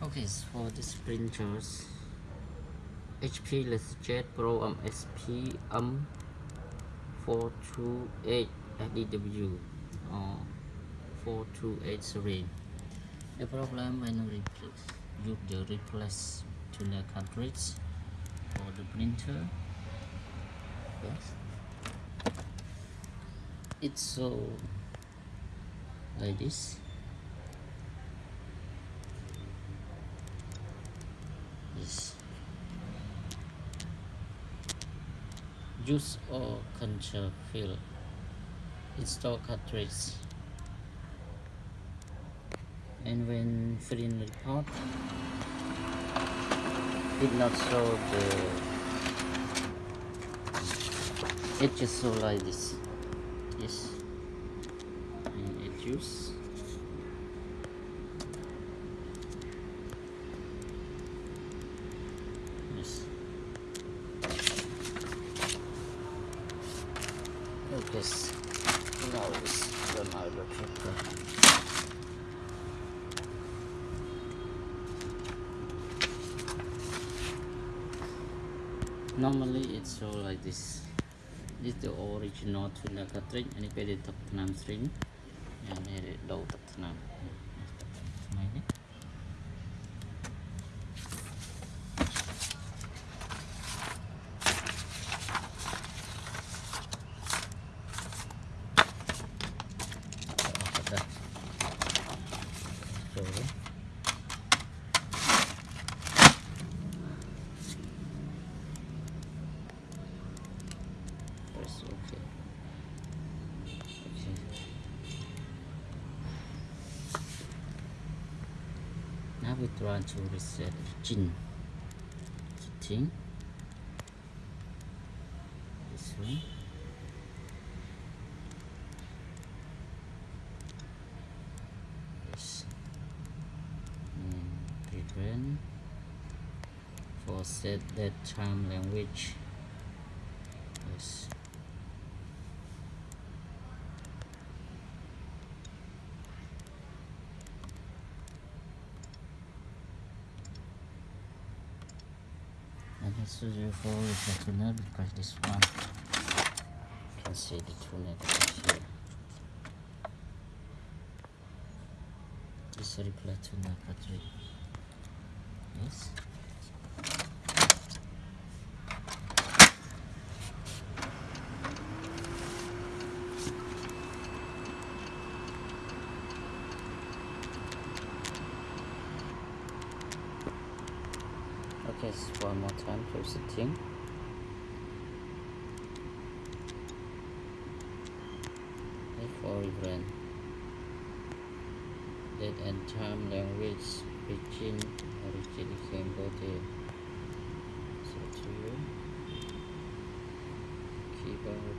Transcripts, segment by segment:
Okay, so for this printers, HP LaserJet Pro MFP M428 FDW or 428 series. The problem when you replace, use the replace toner cartridge for the printer. Yes. It's so like. This. Use or control fill. Install cartridge. And when filling report, it not show the. It just show like this. Yes. And it use. normally it's all like this this is the original tuna cartridge and it is the tuna string and it is the tuna try to reset engine setting. This one. Yes. And prevent for set that time language. Yes. And this is your for the toner because this one you can see the is here. This reply toner cartridge. Yes. Okay, so one more time for setting. Okay, for event. Date and time, language, origin, origin Cambodia. So to you. Keyboard,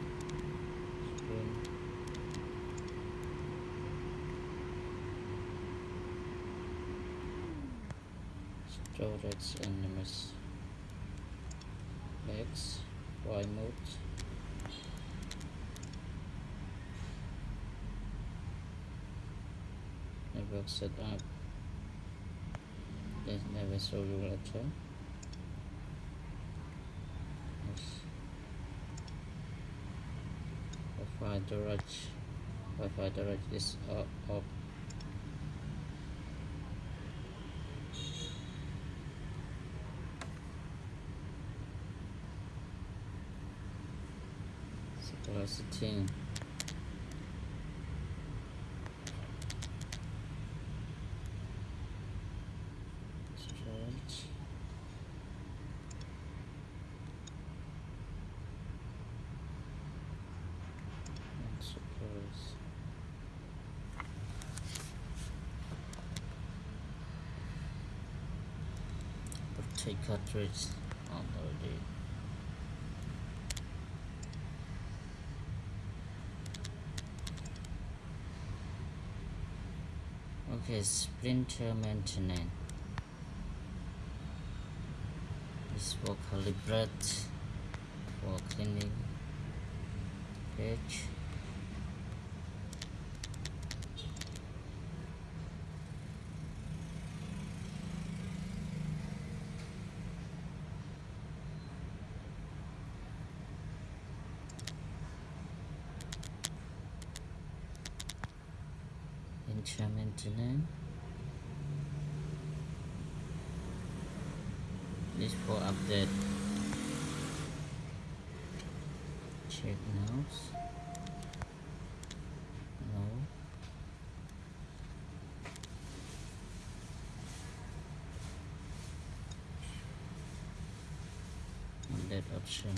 screen. storage and enemies X Y mode. Network setup let's never show you later. Wi-Fi storage Wi-Fi storage is uh, off stretch and suppose take cartridge. Oh, On already Okay, sprinter maintenance. This for calibrate for cleaning page. Maintenance. This for update. Check now no. That option.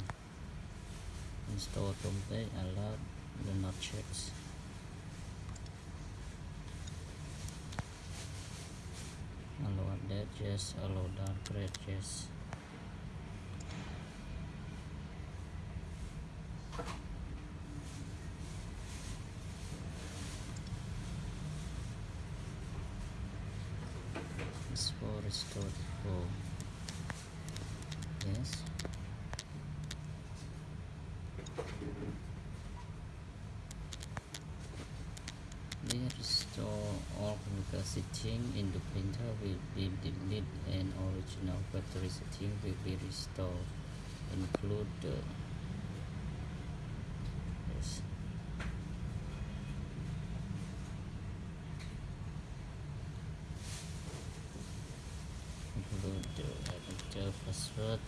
Install complete allow do not checks allow that yes allow downgrade yes This for restored for yes We restore chemical setting in the printer will be deleted and original factory setting will be restored include the yes. include uh, the enter password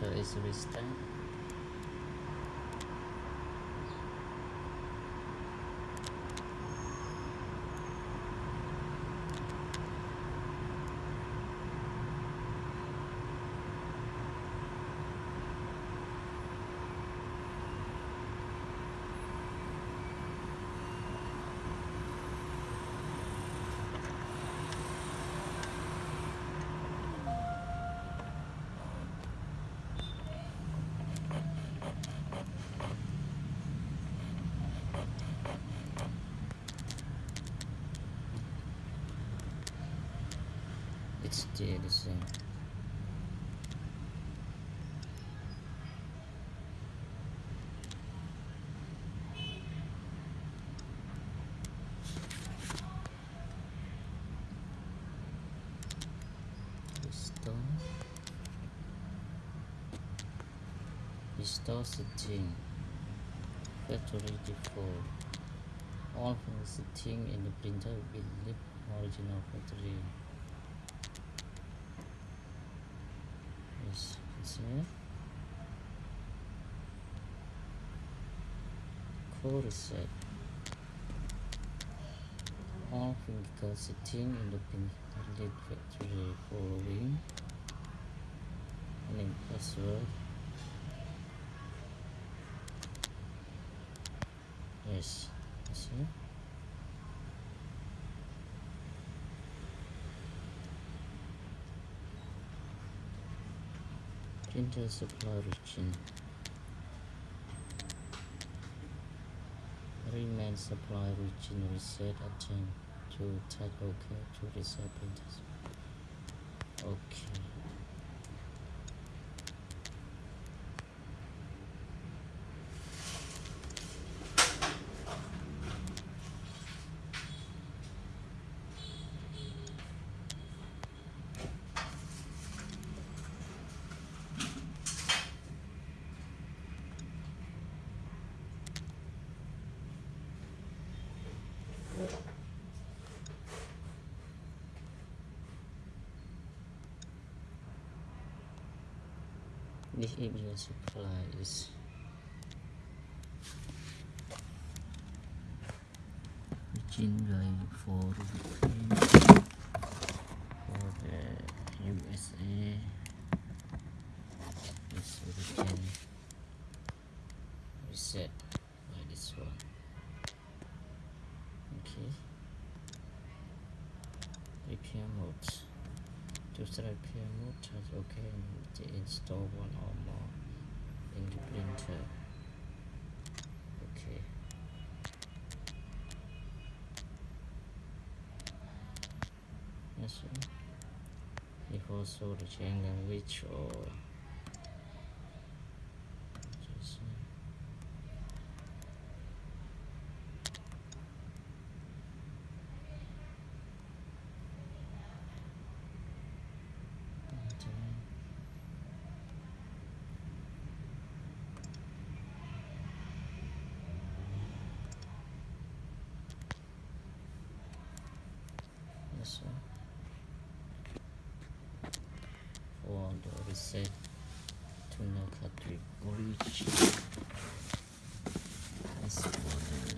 restart it's still the same restore restore setting factory default all from the setting in the printer will leave original factory yes it's here core reset all physical setting in the printer lead factory following name password yes it's here printer supply region remain supply region reset attempt to type ok to printers okay Uh, this is your supply is region drive for for the USA this we reset by this one. Okay. Repair mode to set up your motor, OK and install one or more in the printer. Okay. Yes, sir. You also the change language or oh, Yes, sir. For the reset to no origin. As for the